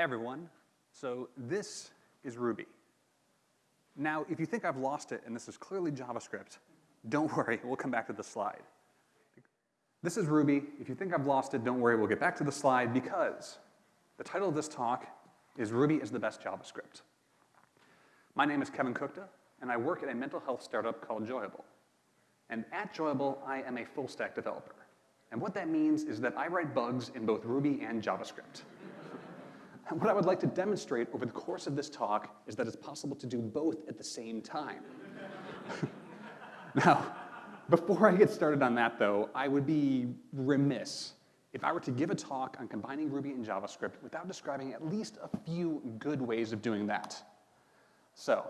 Everyone. So this is Ruby. Now, if you think I've lost it and this is clearly JavaScript, don't worry, we'll come back to the slide. This is Ruby. If you think I've lost it, don't worry, we'll get back to the slide because the title of this talk is Ruby is the best JavaScript. My name is Kevin Kuchta, and I work at a mental health startup called Joyable. And at Joyable, I am a full stack developer. And what that means is that I write bugs in both Ruby and JavaScript. And what I would like to demonstrate over the course of this talk is that it's possible to do both at the same time. now, before I get started on that though, I would be remiss if I were to give a talk on combining Ruby and JavaScript without describing at least a few good ways of doing that. So,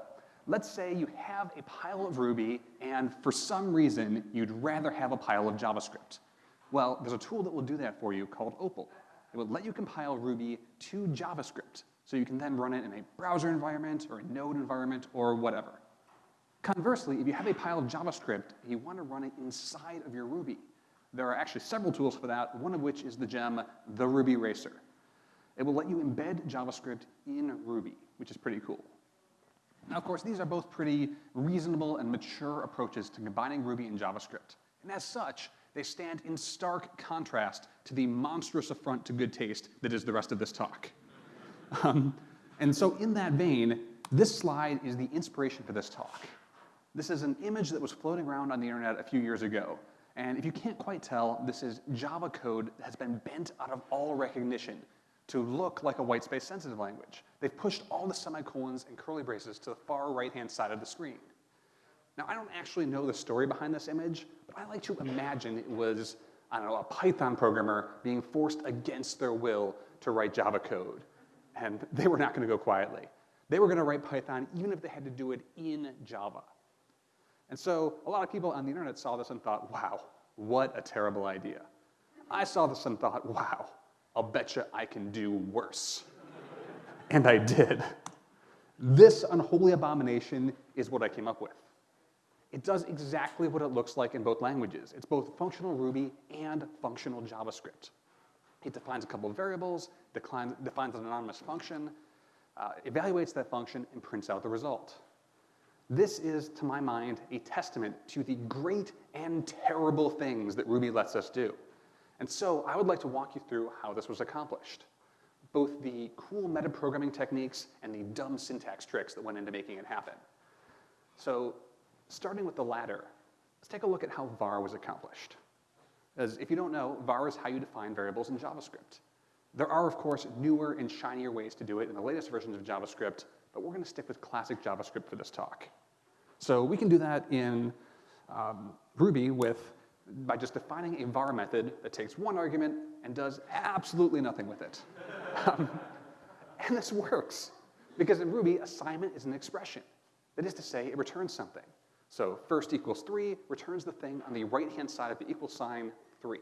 let's say you have a pile of Ruby and for some reason you'd rather have a pile of JavaScript. Well, there's a tool that will do that for you called Opal. It will let you compile Ruby to JavaScript, so you can then run it in a browser environment or a node environment or whatever. Conversely, if you have a pile of JavaScript and you want to run it inside of your Ruby, there are actually several tools for that, one of which is the gem, the Ruby Racer. It will let you embed JavaScript in Ruby, which is pretty cool. Now, of course, these are both pretty reasonable and mature approaches to combining Ruby and JavaScript. And as such, they stand in stark contrast to the monstrous affront to good taste that is the rest of this talk. Um, and so in that vein, this slide is the inspiration for this talk. This is an image that was floating around on the internet a few years ago. And if you can't quite tell, this is Java code that has been bent out of all recognition to look like a white space sensitive language. They've pushed all the semicolons and curly braces to the far right-hand side of the screen. Now, I don't actually know the story behind this image, but I like to imagine it was, I don't know, a Python programmer being forced against their will to write Java code. And they were not gonna go quietly. They were gonna write Python even if they had to do it in Java. And so a lot of people on the internet saw this and thought, wow, what a terrible idea. I saw this and thought, wow, I'll bet you I can do worse. and I did. This unholy abomination is what I came up with. It does exactly what it looks like in both languages. It's both functional Ruby and functional JavaScript. It defines a couple of variables, declines, defines an anonymous function, uh, evaluates that function, and prints out the result. This is, to my mind, a testament to the great and terrible things that Ruby lets us do. And so I would like to walk you through how this was accomplished. Both the cool metaprogramming techniques and the dumb syntax tricks that went into making it happen. So Starting with the latter, let's take a look at how var was accomplished. As if you don't know, var is how you define variables in JavaScript. There are, of course, newer and shinier ways to do it in the latest versions of JavaScript, but we're gonna stick with classic JavaScript for this talk. So we can do that in um, Ruby with, by just defining a var method that takes one argument and does absolutely nothing with it. um, and this works, because in Ruby, assignment is an expression. That is to say, it returns something. So first equals 3 returns the thing on the right-hand side of the equal sign 3.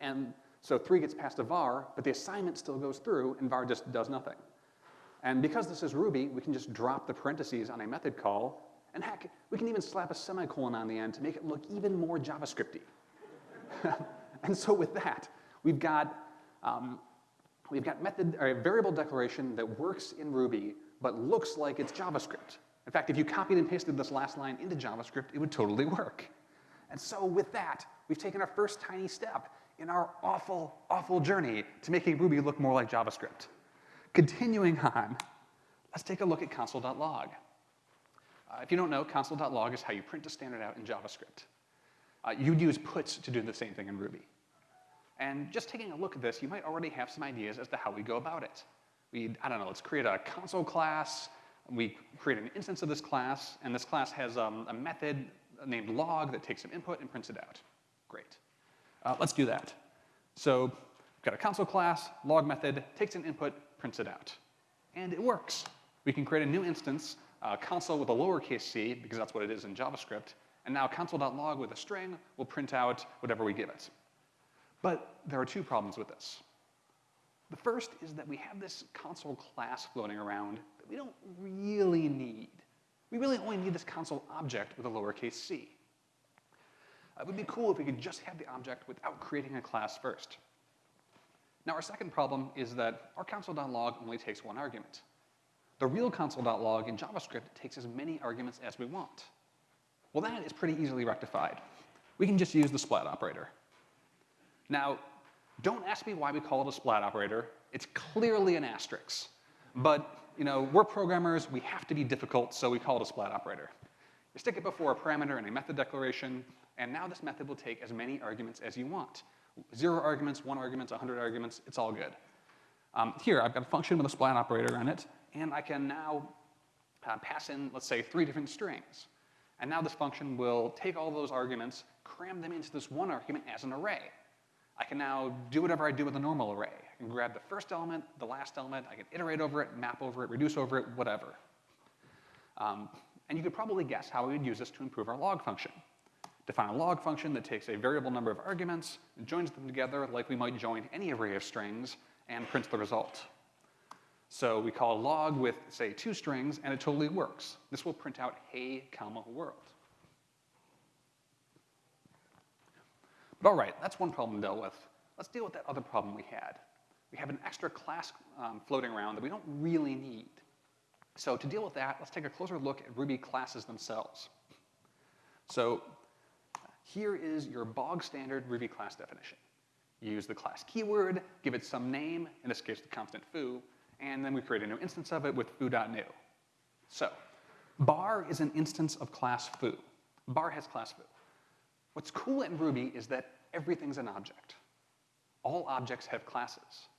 And so 3 gets passed to var, but the assignment still goes through, and var just does nothing. And because this is Ruby, we can just drop the parentheses on a method call, and heck, we can even slap a semicolon on the end to make it look even more JavaScripty. and so with that, we've got, um, we've got method, or a variable declaration that works in Ruby, but looks like it's JavaScript. In fact, if you copied and pasted this last line into JavaScript, it would totally work. And so with that, we've taken our first tiny step in our awful, awful journey to making Ruby look more like JavaScript. Continuing on, let's take a look at console.log. Uh, if you don't know, console.log is how you print a standard out in JavaScript. Uh, you'd use puts to do the same thing in Ruby. And just taking a look at this, you might already have some ideas as to how we go about it. We, I don't know, let's create a console class, we create an instance of this class, and this class has um, a method named log that takes some input and prints it out. Great. Uh, let's do that. So we've got a console class, log method, takes an input, prints it out. And it works. We can create a new instance, uh, console with a lowercase c, because that's what it is in JavaScript, and now console.log with a string will print out whatever we give it. But there are two problems with this. The first is that we have this console class floating around that we don't really need. We really only need this console object with a lowercase c. Uh, it would be cool if we could just have the object without creating a class first. Now our second problem is that our console.log only takes one argument. The real console.log in JavaScript takes as many arguments as we want. Well, that is pretty easily rectified. We can just use the splat operator. Now, don't ask me why we call it a splat operator. It's clearly an asterisk. But, you know, we're programmers, we have to be difficult, so we call it a splat operator. You stick it before a parameter in a method declaration, and now this method will take as many arguments as you want. Zero arguments, one argument, 100 arguments, it's all good. Um, here, I've got a function with a splat operator in it, and I can now uh, pass in, let's say, three different strings. And now this function will take all those arguments, cram them into this one argument as an array. I can now do whatever I do with a normal array. I can grab the first element, the last element, I can iterate over it, map over it, reduce over it, whatever. Um, and you could probably guess how we would use this to improve our log function. Define a log function that takes a variable number of arguments, and joins them together like we might join any array of strings, and prints the result. So we call log with, say, two strings, and it totally works. This will print out hey, comma, world. But all right, that's one problem dealt with. Let's deal with that other problem we had. We have an extra class um, floating around that we don't really need. So to deal with that, let's take a closer look at Ruby classes themselves. So here is your bog standard Ruby class definition. use the class keyword, give it some name, in this case the constant foo, and then we create a new instance of it with foo.new. So bar is an instance of class foo. Bar has class foo. What's cool in Ruby is that everything's an object. All objects have classes.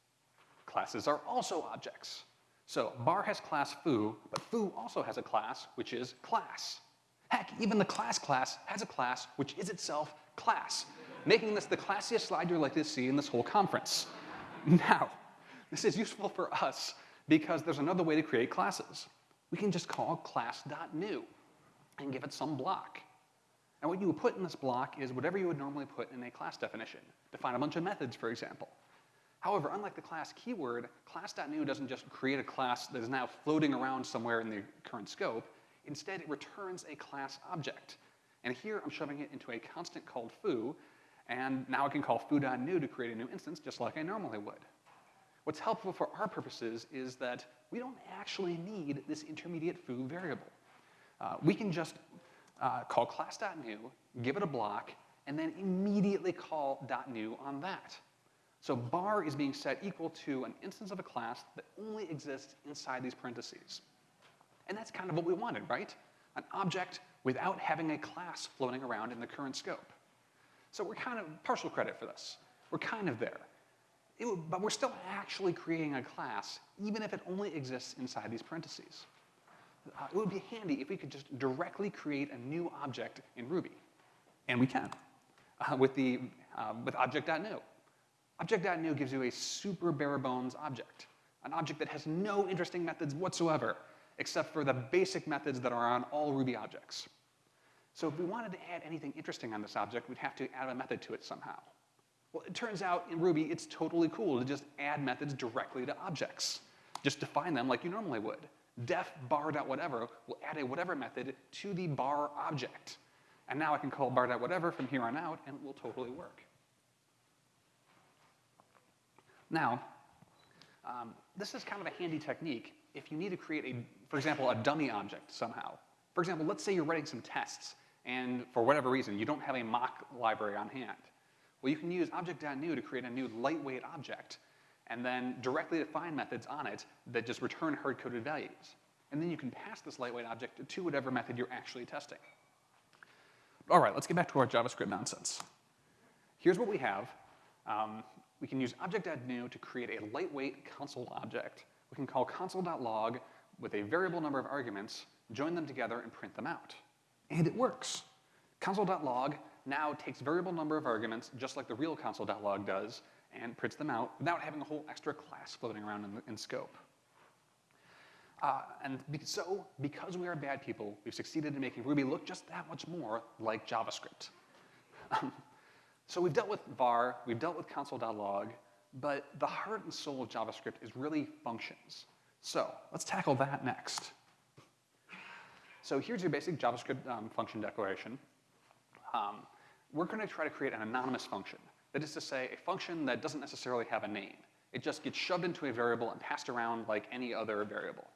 Classes are also objects. So bar has class foo, but foo also has a class, which is class. Heck, even the class class has a class, which is itself class, making this the classiest slide you're likely to see in this whole conference. Now, this is useful for us because there's another way to create classes. We can just call class.new and give it some block. And what you would put in this block is whatever you would normally put in a class definition. Define a bunch of methods, for example. However, unlike the class keyword, class.new doesn't just create a class that is now floating around somewhere in the current scope. Instead, it returns a class object. And here I'm shoving it into a constant called foo, and now I can call foo.new to create a new instance just like I normally would. What's helpful for our purposes is that we don't actually need this intermediate foo variable. Uh, we can just uh, call class.new, give it a block, and then immediately call .new on that. So bar is being set equal to an instance of a class that only exists inside these parentheses. And that's kind of what we wanted, right? An object without having a class floating around in the current scope. So we're kind of partial credit for this. We're kind of there. Would, but we're still actually creating a class, even if it only exists inside these parentheses. Uh, it would be handy if we could just directly create a new object in Ruby. And we can, uh, with, the, uh, with object.new. Object.new gives you a super bare bones object, an object that has no interesting methods whatsoever, except for the basic methods that are on all Ruby objects. So if we wanted to add anything interesting on this object, we'd have to add a method to it somehow. Well, it turns out in Ruby, it's totally cool to just add methods directly to objects. Just define them like you normally would. Def bar.whatever will add a whatever method to the bar object. And now I can call bar.whatever from here on out, and it will totally work. Now, um, this is kind of a handy technique if you need to create, a, for example, a dummy object somehow. For example, let's say you're writing some tests, and for whatever reason, you don't have a mock library on hand. Well, you can use object.new to create a new lightweight object and then directly define methods on it that just return hard-coded values. And then you can pass this lightweight object to whatever method you're actually testing. All right, let's get back to our JavaScript nonsense. Here's what we have. Um, we can use object.new to create a lightweight console object. We can call console.log with a variable number of arguments, join them together, and print them out. And it works. Console.log now takes variable number of arguments, just like the real console.log does, and prints them out without having a whole extra class floating around in, in scope. Uh, and so, because we are bad people, we've succeeded in making Ruby look just that much more like JavaScript. so we've dealt with var, we've dealt with console.log, but the heart and soul of JavaScript is really functions. So let's tackle that next. So here's your basic JavaScript um, function declaration. Um, we're going to try to create an anonymous function. That is to say, a function that doesn't necessarily have a name. It just gets shoved into a variable and passed around like any other variable.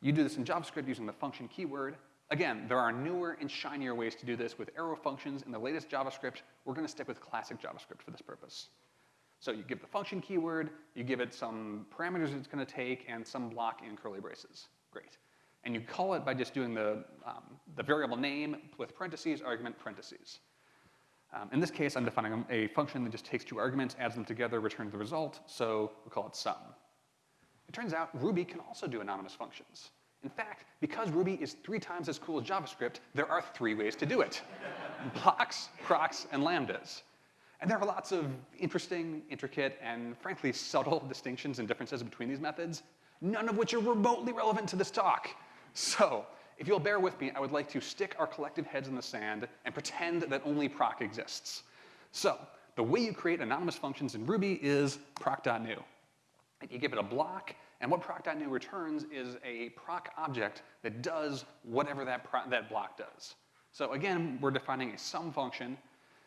You do this in JavaScript using the function keyword. Again, there are newer and shinier ways to do this with arrow functions in the latest JavaScript. We're going to stick with classic JavaScript for this purpose. So you give the function keyword, you give it some parameters it's going to take, and some block in curly braces. Great. And you call it by just doing the, um, the variable name with parentheses, argument, parentheses. Um, in this case, I'm defining a function that just takes two arguments, adds them together, returns the result, so we call it sum. It turns out Ruby can also do anonymous functions. In fact, because Ruby is three times as cool as JavaScript, there are three ways to do it. Blocks, procs, and lambdas. And there are lots of interesting, intricate, and frankly subtle distinctions and differences between these methods, none of which are remotely relevant to this talk. So, if you'll bear with me, I would like to stick our collective heads in the sand and pretend that only proc exists. So, the way you create anonymous functions in Ruby is proc.new. You give it a block, and what proc.new returns is a proc object that does whatever that, that block does. So again, we're defining a sum function,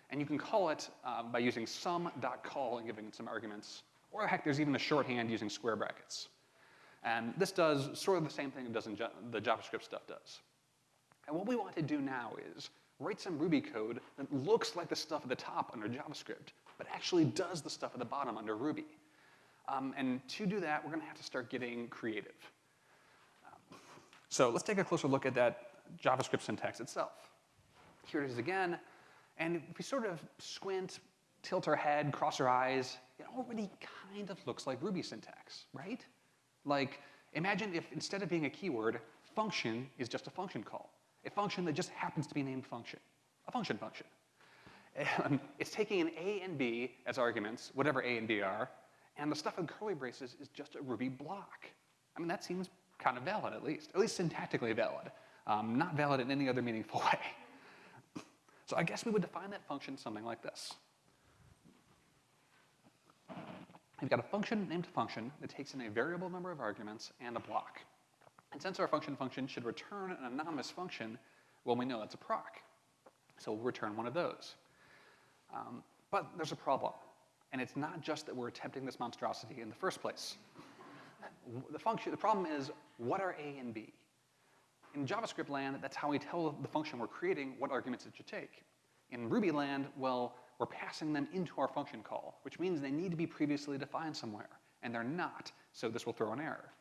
and you can call it uh, by using sum.call and giving it some arguments. Or heck, there's even a shorthand using square brackets. And this does sort of the same thing it does in the JavaScript stuff does. And what we want to do now is write some Ruby code that looks like the stuff at the top under JavaScript, but actually does the stuff at the bottom under Ruby. Um, and to do that, we're going to have to start getting creative. Um, so let's take a closer look at that JavaScript syntax itself. Here it is again. And if we sort of squint, tilt our head, cross our eyes, it already kind of looks like Ruby syntax, right? Like, imagine if instead of being a keyword, function is just a function call. A function that just happens to be named function. A function function. And it's taking an A and B as arguments, whatever A and B are, and the stuff in curly braces is just a Ruby block. I mean, that seems kind of valid, at least, at least syntactically valid. Um, not valid in any other meaningful way. so I guess we would define that function something like this. We've got a function named function that takes in a variable number of arguments and a block. And since our function function should return an anonymous function, well, we know that's a proc. So we'll return one of those. Um, but there's a problem. And it's not just that we're attempting this monstrosity in the first place. The function, the problem is, what are A and B? In JavaScript land, that's how we tell the function we're creating what arguments it should take. In Ruby land, well, we're passing them into our function call, which means they need to be previously defined somewhere, and they're not, so this will throw an error.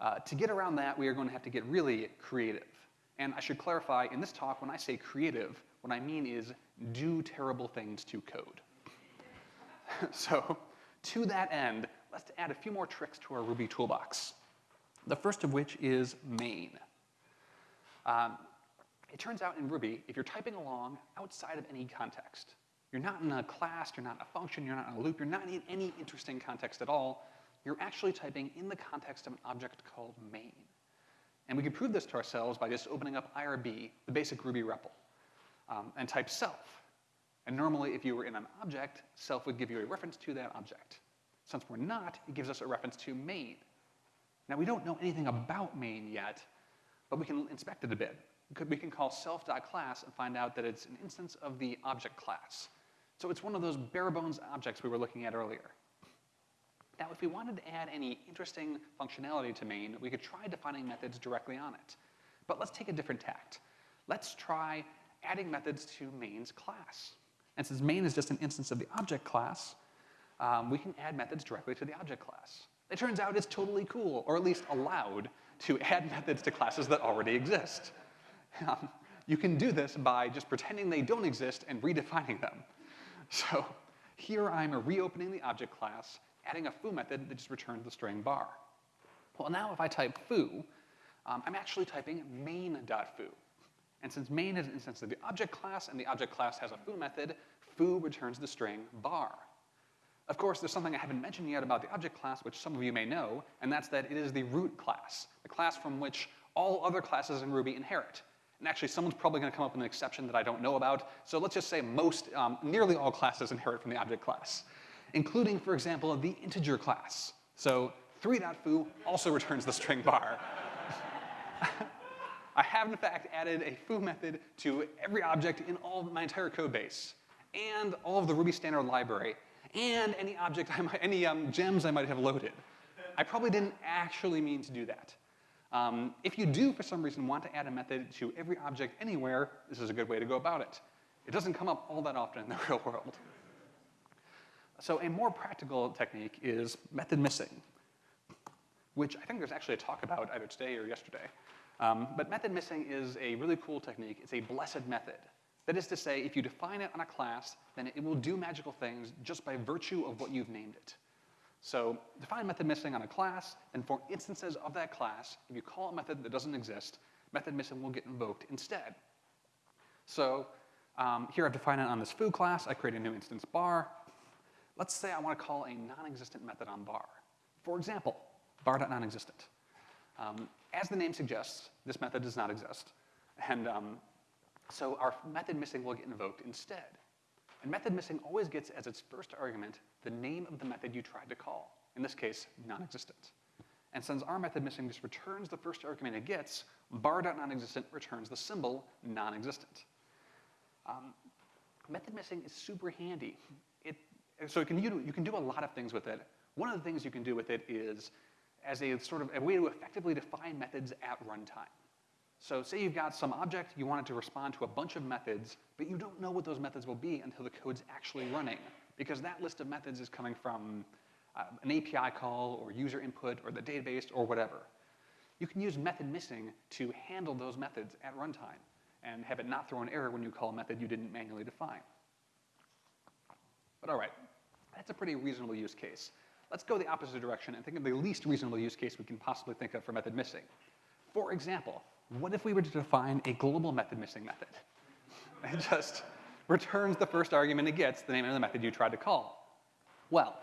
Uh, to get around that, we are going to have to get really creative. And I should clarify, in this talk, when I say creative, what I mean is do terrible things to code. so to that end, let's add a few more tricks to our Ruby toolbox. The first of which is main. Um, it turns out in Ruby, if you're typing along outside of any context, you're not in a class, you're not in a function, you're not in a loop, you're not in any interesting context at all, you're actually typing in the context of an object called main. And we can prove this to ourselves by just opening up IRB, the basic Ruby REPL, um, and type self. And normally, if you were in an object, self would give you a reference to that object. Since we're not, it gives us a reference to main. Now, we don't know anything about main yet, but we can inspect it a bit. We can call self.class and find out that it's an instance of the object class. So it's one of those bare bones objects we were looking at earlier. Now, if we wanted to add any interesting functionality to main, we could try defining methods directly on it. But let's take a different tact. Let's try adding methods to main's class. And since main is just an instance of the object class, um, we can add methods directly to the object class. It turns out it's totally cool, or at least allowed, to add methods to classes that already exist. Um, you can do this by just pretending they don't exist and redefining them. So here I'm reopening the object class, adding a foo method that just returns the string bar. Well, now if I type foo, um, I'm actually typing main.foo. And since main is an instance of the object class, and the object class has a foo method, foo returns the string bar. Of course, there's something I haven't mentioned yet about the object class, which some of you may know, and that's that it is the root class, the class from which all other classes in Ruby inherit. And actually, someone's probably going to come up with an exception that I don't know about. So let's just say most, um, nearly all classes inherit from the object class, including, for example, the integer class. So 3.foo also returns the string bar. I have, in fact, added a foo method to every object in all my entire code base and all of the Ruby standard library. and any object, I might, any um, gems I might have loaded. I probably didn't actually mean to do that. Um, if you do, for some reason, want to add a method to every object anywhere, this is a good way to go about it. It doesn't come up all that often in the real world. So a more practical technique is method missing, which I think there's actually a talk about either today or yesterday. Um, but method missing is a really cool technique. It's a blessed method. That is to say, if you define it on a class, then it will do magical things just by virtue of what you've named it. So define method missing on a class, and for instances of that class, if you call a method that doesn't exist, method missing will get invoked instead. So um, here I've defined it on this foo class. I create a new instance bar. Let's say I want to call a non-existent method on bar. For example, bar.nonexistent. Um, as the name suggests, this method does not exist. And um, so our method missing will get invoked instead. And method missing always gets as its first argument the name of the method you tried to call, in this case, non-existent. And since our method missing just returns the first argument it gets, bar.nonexistent returns the symbol non-existent. Um, method missing is super handy. It, so you can, you, you can do a lot of things with it. One of the things you can do with it is as a sort of a way to effectively define methods at runtime. So say you've got some object, you want it to respond to a bunch of methods, but you don't know what those methods will be until the code's actually running, because that list of methods is coming from uh, an API call or user input or the database or whatever. You can use method missing to handle those methods at runtime and have it not throw an error when you call a method you didn't manually define. But all right, that's a pretty reasonable use case. Let's go the opposite direction and think of the least reasonable use case we can possibly think of for method missing. For example, what if we were to define a global method missing method? It just returns the first argument it gets, the name of the method you tried to call. Well,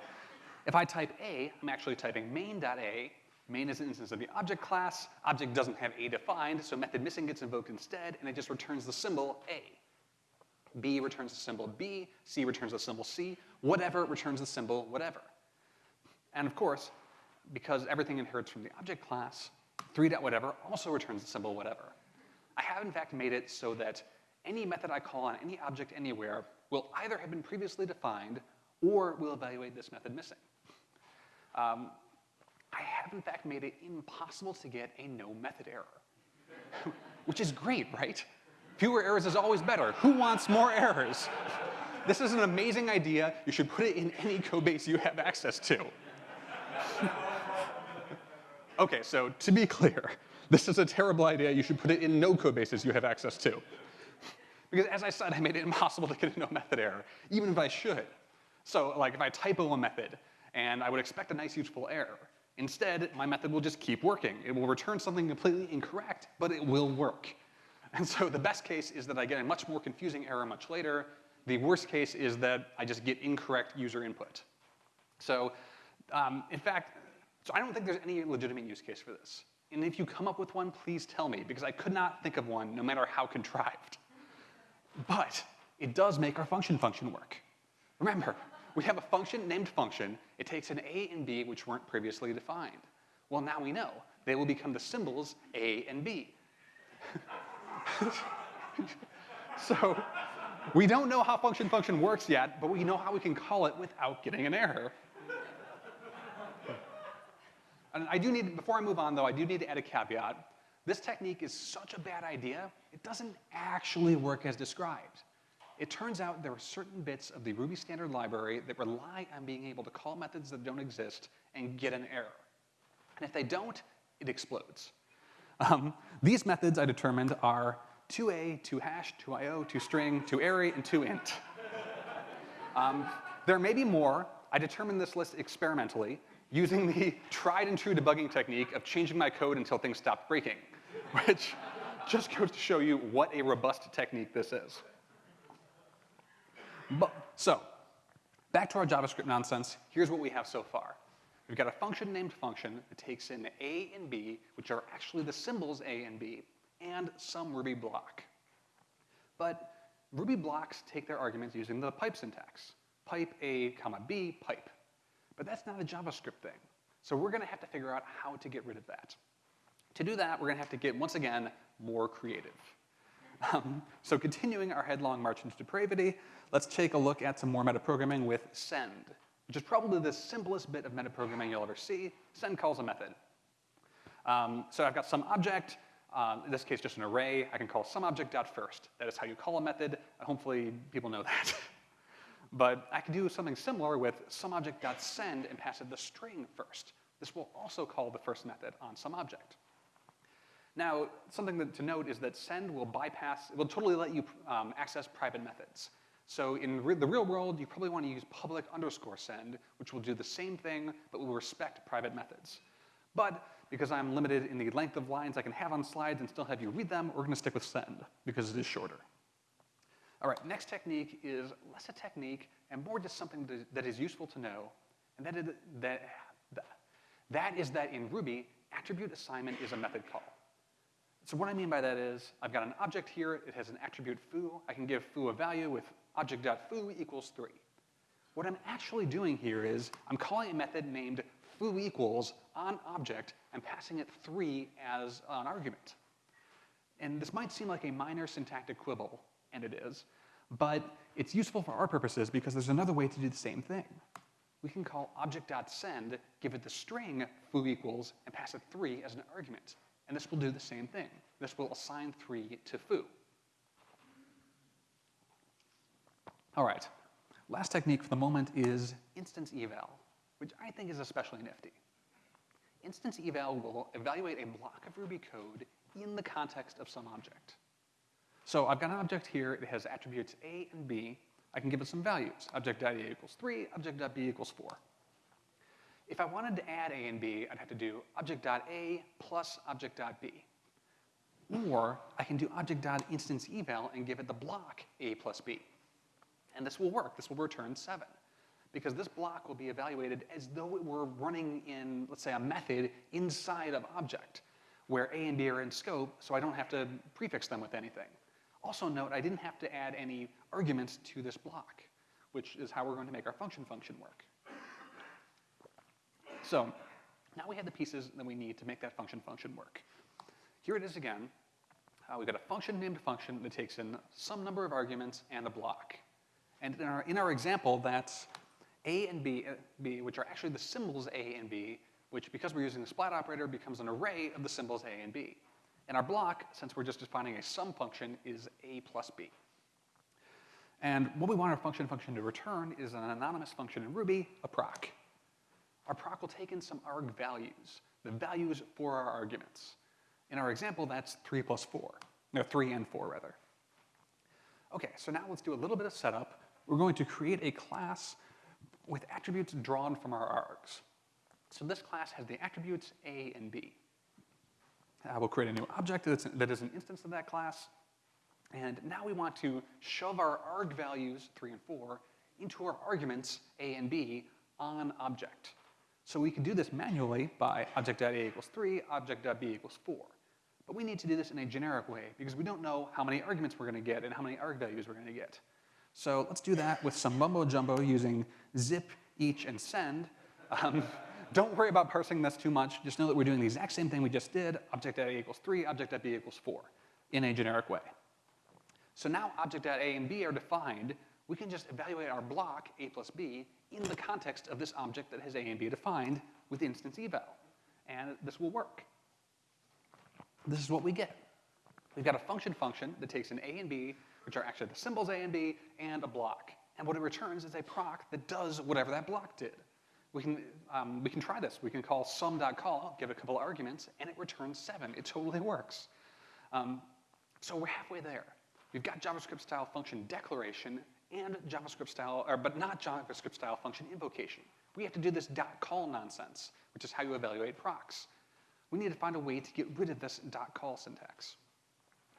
if I type A, I'm actually typing main.a. Main is an instance of the object class. Object doesn't have A defined, so method missing gets invoked instead, and it just returns the symbol A. B returns the symbol B, C returns the symbol C, whatever returns the symbol whatever. And of course, because everything inherits from the object class, 3 dot whatever also returns the symbol whatever. I have in fact made it so that any method I call on any object anywhere will either have been previously defined or will evaluate this method missing. Um, I have in fact made it impossible to get a no method error, which is great, right? Fewer errors is always better. Who wants more errors? This is an amazing idea. You should put it in any code base you have access to. Okay, so to be clear, this is a terrible idea. You should put it in no code bases you have access to. Because as I said, I made it impossible to get a no method error, even if I should. So like if I typo a method, and I would expect a nice useful error, instead, my method will just keep working. It will return something completely incorrect, but it will work. And so the best case is that I get a much more confusing error much later. The worst case is that I just get incorrect user input. So um, in fact, so I don't think there's any legitimate use case for this. And if you come up with one, please tell me, because I could not think of one, no matter how contrived. But it does make our function function work. Remember, we have a function named function. It takes an A and B, which weren't previously defined. Well, now we know. They will become the symbols A and B. so we don't know how function function works yet, but we know how we can call it without getting an error. And I do need, before I move on though, I do need to add a caveat. This technique is such a bad idea, it doesn't actually work as described. It turns out there are certain bits of the Ruby standard library that rely on being able to call methods that don't exist and get an error. And if they don't, it explodes. Um, these methods I determined are 2a, 2hash, 2io, 2string, 2array, and 2int. Um, there may be more. I determined this list experimentally, using the tried and true debugging technique of changing my code until things stopped breaking, which just goes to show you what a robust technique this is. But, so, back to our JavaScript nonsense, here's what we have so far. We've got a function named function that takes in A and B, which are actually the symbols A and B, and some Ruby block. But Ruby blocks take their arguments using the pipe syntax. Pipe A, comma B, pipe. But that's not a JavaScript thing. So we're gonna have to figure out how to get rid of that. To do that, we're gonna have to get, once again, more creative. Um, so continuing our headlong march into depravity, let's take a look at some more metaprogramming with send, which is probably the simplest bit of metaprogramming you'll ever see. Send calls a method. Um, so I've got some object, um, in this case just an array. I can call some object dot first. That is how you call a method, and hopefully people know that. but I can do something similar with some object dot send and pass it the string first. This will also call the first method on some object. Now, something that, to note is that send will bypass, it will totally let you um, access private methods. So in re the real world, you probably want to use public underscore send, which will do the same thing, but will respect private methods. But because I'm limited in the length of lines I can have on slides and still have you read them, we're going to stick with send because it is shorter. All right, next technique is less a technique and more just something that is useful to know, and that is that, that is that in Ruby, attribute assignment is a method call. So what I mean by that is, I've got an object here, it has an attribute foo. I can give foo a value with object.foo equals 3. What I'm actually doing here is, I'm calling a method named foo equals on object and passing it 3 as an argument. And this might seem like a minor syntactic quibble, and it is, but it's useful for our purposes because there's another way to do the same thing. We can call object.send, give it the string foo equals, and pass it 3 as an argument. And this will do the same thing. This will assign 3 to foo. All right, last technique for the moment is instance eval, which I think is especially nifty. Instance eval will evaluate a block of Ruby code in the context of some object. So I've got an object here, it has attributes A and B. I can give it some values. Object.a equals 3, object.b equals 4. If I wanted to add A and B, I'd have to do object.a plus object.b. Or I can do object.instanceEval and give it the block A plus B. And this will work. This will return 7. Because this block will be evaluated as though it were running in, let's say, a method inside of object, where A and B are in scope, so I don't have to prefix them with anything. Also note, I didn't have to add any arguments to this block, which is how we're going to make our function function work. So now we have the pieces that we need to make that function function work. Here it is again. Uh, we've got a function named function that takes in some number of arguments and a block. And in our, in our example, that's a and B, uh, B, which are actually the symbols A and B, which because we're using the splat operator becomes an array of the symbols A and B. And our block, since we're just defining a sum function, is A plus B. And what we want our function function to return is an anonymous function in Ruby, a proc our proc will take in some arg values, the values for our arguments. In our example, that's 3 plus 4. No, 3 and 4, rather. Okay, so now let's do a little bit of setup. We're going to create a class with attributes drawn from our args. So this class has the attributes A and B. Uh, we'll create a new object that's, that is an instance of that class. And now we want to shove our arg values, 3 and 4, into our arguments, A and B, on object. So we can do this manually by object.a equals 3, object.b equals 4. But we need to do this in a generic way because we don't know how many arguments we're going to get and how many arg values we're going to get. So let's do that with some mumbo jumbo using zip, each, and send. Um, don't worry about parsing this too much. Just know that we're doing the exact same thing we just did, object.a equals 3, object.b equals 4, in a generic way. So now object.a and b are defined. We can just evaluate our block, a plus b, in the context of this object that has A and B defined with instance eval. And this will work. This is what we get. We've got a function function that takes an A and B, which are actually the symbols A and B, and a block. And what it returns is a proc that does whatever that block did. We can, um, we can try this. We can call sum.call, give a couple arguments, and it returns 7. It totally works. Um, so we're halfway there. We've got JavaScript style function declaration and JavaScript style, or, but not JavaScript style function invocation. We have to do this dot call nonsense, which is how you evaluate procs. We need to find a way to get rid of this dot call syntax.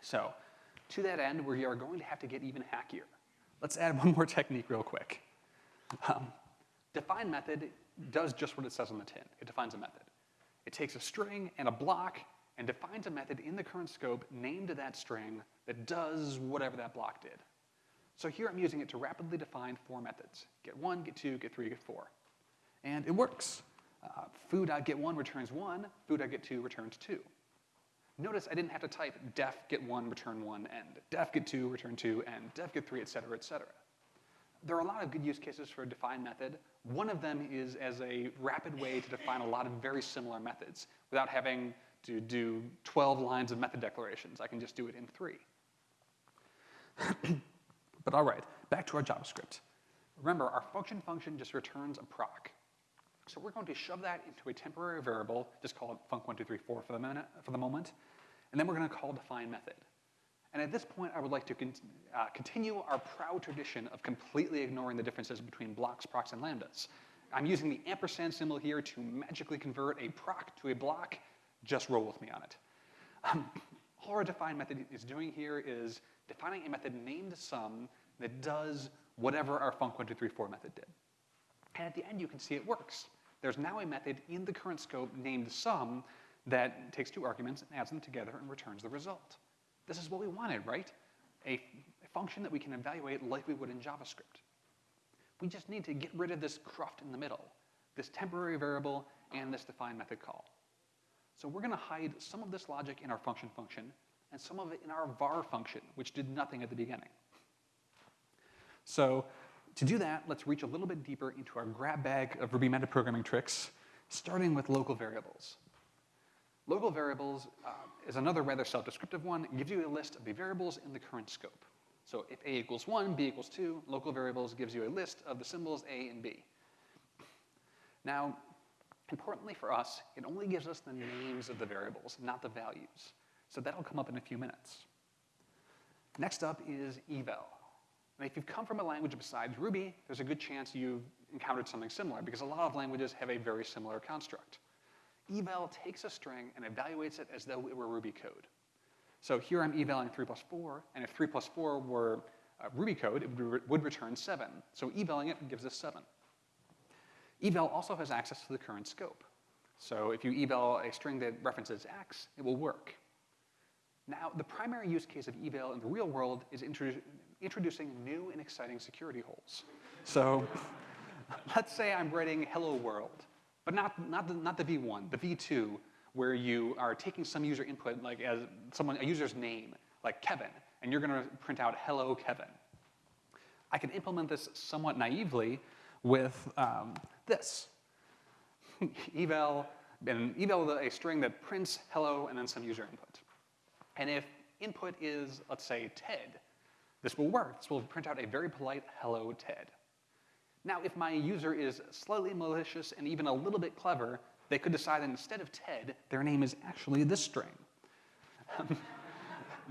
So to that end, we are going to have to get even hackier. Let's add one more technique real quick. Um, define method does just what it says on the tin. It defines a method. It takes a string and a block and defines a method in the current scope named to that string that does whatever that block did. So here I'm using it to rapidly define four methods. Get one, get two, get three, get four. And it works. Uh, foo.get1 returns one, foo.get2 returns two. Notice I didn't have to type def get one, return one, end, def get two, return two, end, def get three, et cetera, et cetera. There are a lot of good use cases for a define method. One of them is as a rapid way to define a lot of very similar methods without having to do 12 lines of method declarations. I can just do it in three. but all right, back to our JavaScript. Remember, our function function just returns a proc. So we're going to shove that into a temporary variable, just call it func1234 for the, minute, for the moment, and then we're going to call define method. And at this point, I would like to con uh, continue our proud tradition of completely ignoring the differences between blocks, procs, and lambdas. I'm using the ampersand symbol here to magically convert a proc to a block. Just roll with me on it. Um, all our define method is doing here is defining a method named sum that does whatever our func1234 method did. And at the end, you can see it works. There's now a method in the current scope named sum that takes two arguments and adds them together and returns the result. This is what we wanted, right? A, a function that we can evaluate like we would in JavaScript. We just need to get rid of this cruft in the middle, this temporary variable and this define method call. So we're going to hide some of this logic in our function function and some of it in our var function, which did nothing at the beginning. So to do that, let's reach a little bit deeper into our grab bag of Ruby metaprogramming tricks, starting with local variables. Local variables uh, is another rather self-descriptive one. It gives you a list of the variables in the current scope. So if a equals 1, b equals 2, local variables gives you a list of the symbols a and b. Now, importantly for us, it only gives us the names of the variables, not the values. So that'll come up in a few minutes. Next up is eval. And if you've come from a language besides Ruby, there's a good chance you've encountered something similar because a lot of languages have a very similar construct. Eval takes a string and evaluates it as though it were Ruby code. So here I'm evaling 3 plus 4, and if 3 plus 4 were uh, Ruby code, it would, re would return 7. So evaling it gives us 7. Eval also has access to the current scope. So if you eval a string that references x, it will work. Now, the primary use case of eval in the real world is introdu introducing new and exciting security holes. So let's say I'm writing hello world, but not, not, the, not the V1, the V2, where you are taking some user input, like as someone, a user's name, like Kevin, and you're gonna print out hello Kevin. I can implement this somewhat naively with um, this. eval, and eval a string that prints hello and then some user input. And if input is, let's say, Ted, this will work. This will print out a very polite hello Ted. Now, if my user is slightly malicious and even a little bit clever, they could decide that instead of Ted, their name is actually this string.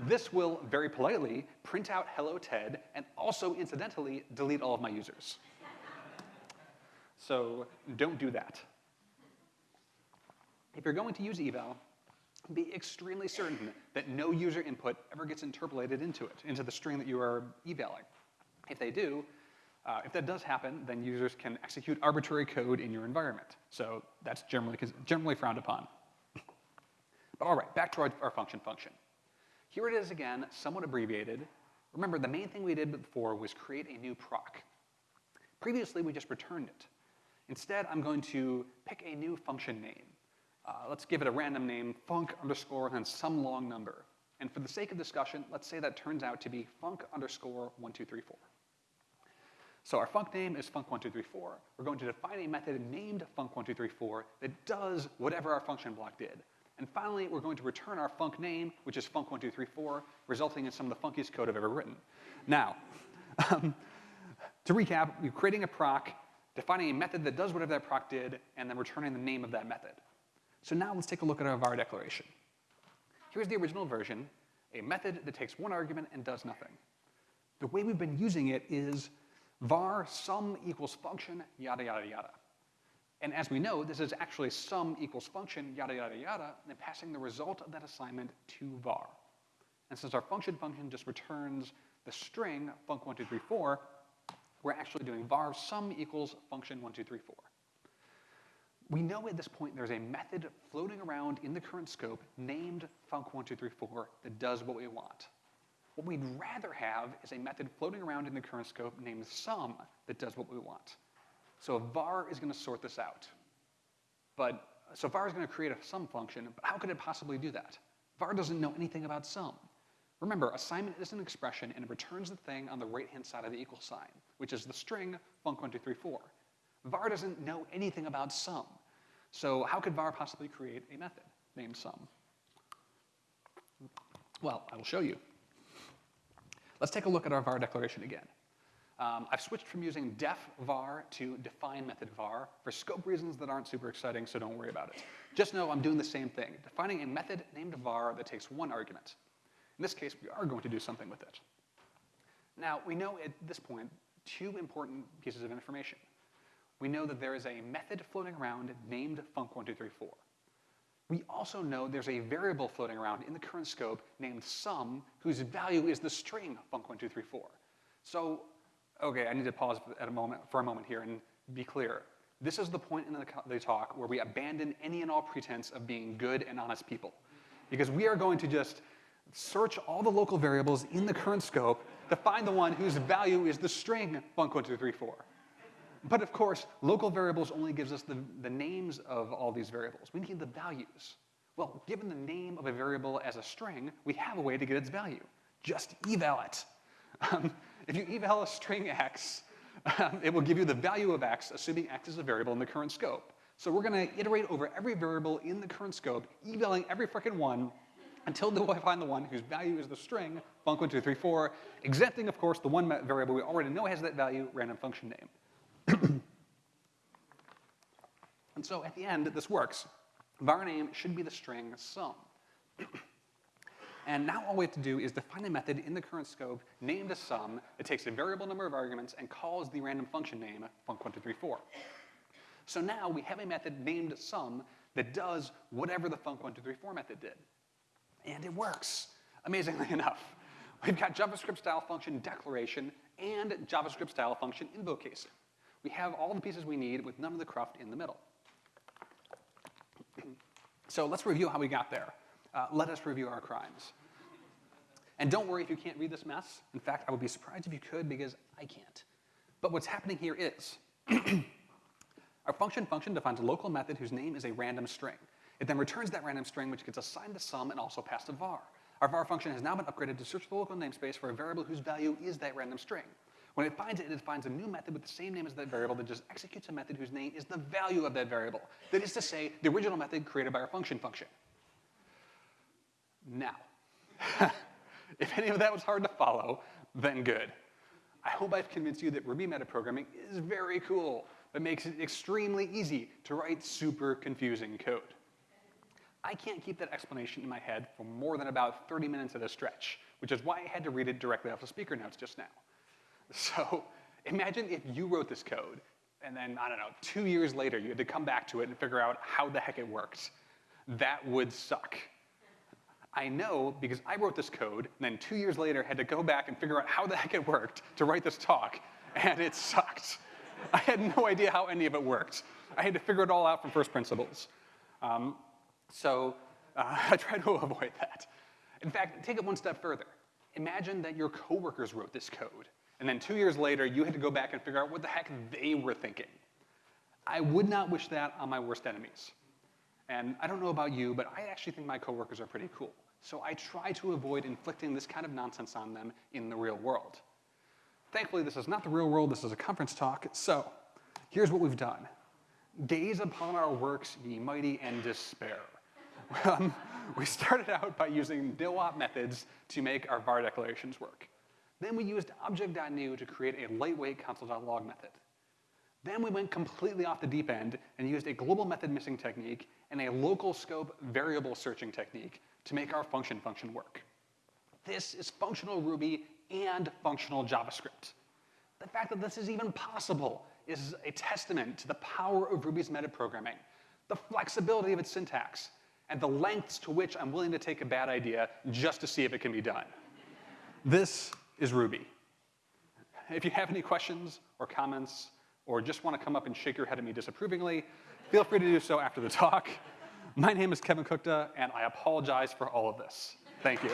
this will very politely print out hello Ted and also incidentally delete all of my users. so don't do that. If you're going to use eval, be extremely certain that no user input ever gets interpolated into it, into the string that you are evaling. If they do, uh, if that does happen, then users can execute arbitrary code in your environment. So that's generally, generally frowned upon. But all right, back to our, our function function. Here it is again, somewhat abbreviated. Remember, the main thing we did before was create a new proc. Previously, we just returned it. Instead, I'm going to pick a new function name. Uh, let's give it a random name, func underscore, and then some long number. And for the sake of discussion, let's say that turns out to be func underscore 1234. So our func name is func1234. We're going to define a method named func1234 that does whatever our function block did. And finally, we're going to return our func name, which is func1234, resulting in some of the funkiest code I've ever written. Now, um, to recap, we're creating a proc, defining a method that does whatever that proc did, and then returning the name of that method. So now let's take a look at our var declaration. Here's the original version, a method that takes one argument and does nothing. The way we've been using it is var sum equals function, yada, yada, yada. And as we know, this is actually sum equals function, yada, yada, yada, and passing the result of that assignment to var. And since our function function just returns the string func1234, we're actually doing var sum equals function 1234. We know at this point there's a method floating around in the current scope named func1234 that does what we want. What we'd rather have is a method floating around in the current scope named sum that does what we want. So var is going to sort this out. But so var is going to create a sum function, but how could it possibly do that? var doesn't know anything about sum. Remember, assignment is an expression and it returns the thing on the right-hand side of the equal sign, which is the string func1234. var doesn't know anything about sum. So how could var possibly create a method named sum? Well, I will show you. Let's take a look at our var declaration again. Um, I've switched from using def var to define method var for scope reasons that aren't super exciting, so don't worry about it. Just know I'm doing the same thing, defining a method named var that takes one argument. In this case, we are going to do something with it. Now, we know at this point two important pieces of information. We know that there is a method floating around named func1234. We also know there's a variable floating around in the current scope named sum, whose value is the string func1234. So okay, I need to pause at a moment, for a moment here and be clear. This is the point in the, the talk where we abandon any and all pretense of being good and honest people. Because we are going to just search all the local variables in the current scope to find the one whose value is the string func1234. But of course, local variables only gives us the, the names of all these variables. We need the values. Well, given the name of a variable as a string, we have a way to get its value. Just eval it. Um, if you eval a string x, um, it will give you the value of x, assuming x is a variable in the current scope. So we're going to iterate over every variable in the current scope, evaling every frickin' one until we find the one whose value is the string, func1234, exempting, of course, the one variable we already know has that value, random function name. and so at the end, this works. var name should be the string sum. And now all we have to do is define a method in the current scope named a sum that takes a variable number of arguments and calls the random function name func1234. So now we have a method named sum that does whatever the func1234 method did. And it works, amazingly enough. We've got JavaScript style function declaration and JavaScript style function invocation. We have all the pieces we need with none of the cruft in the middle. so let's review how we got there uh, let us review our crimes. And don't worry if you can't read this mess. In fact, I would be surprised if you could because I can't. But what's happening here is our function function defines a local method whose name is a random string. It then returns that random string, which gets assigned to sum and also passed to var. Our var function has now been upgraded to search the local namespace for a variable whose value is that random string. When it finds it, it defines a new method with the same name as that variable that just executes a method whose name is the value of that variable. That is to say, the original method created by our function function. Now, if any of that was hard to follow, then good. I hope I've convinced you that Ruby metaprogramming is very cool, but makes it extremely easy to write super confusing code. I can't keep that explanation in my head for more than about 30 minutes at a stretch, which is why I had to read it directly off the speaker notes just now. So imagine if you wrote this code, and then, I don't know, two years later, you had to come back to it and figure out how the heck it works. That would suck. I know because I wrote this code, and then two years later had to go back and figure out how the heck it worked to write this talk, and it sucked. I had no idea how any of it worked. I had to figure it all out from first principles. Um, so uh, I try to avoid that. In fact, take it one step further. Imagine that your coworkers wrote this code, and then two years later, you had to go back and figure out what the heck they were thinking. I would not wish that on my worst enemies. And I don't know about you, but I actually think my coworkers are pretty cool. So I try to avoid inflicting this kind of nonsense on them in the real world. Thankfully, this is not the real world, this is a conference talk. So here's what we've done. Gaze upon our works, ye mighty, and despair. We started out by using no-op methods to make our var declarations work. Then we used object.new to create a lightweight console.log method. Then we went completely off the deep end and used a global method missing technique and a local scope variable searching technique to make our function function work. This is functional Ruby and functional JavaScript. The fact that this is even possible is a testament to the power of Ruby's metaprogramming, the flexibility of its syntax, and the lengths to which I'm willing to take a bad idea just to see if it can be done. This is Ruby. If you have any questions or comments, or just want to come up and shake your head at me disapprovingly, feel free to do so after the talk. My name is Kevin Kuchta, and I apologize for all of this. Thank you.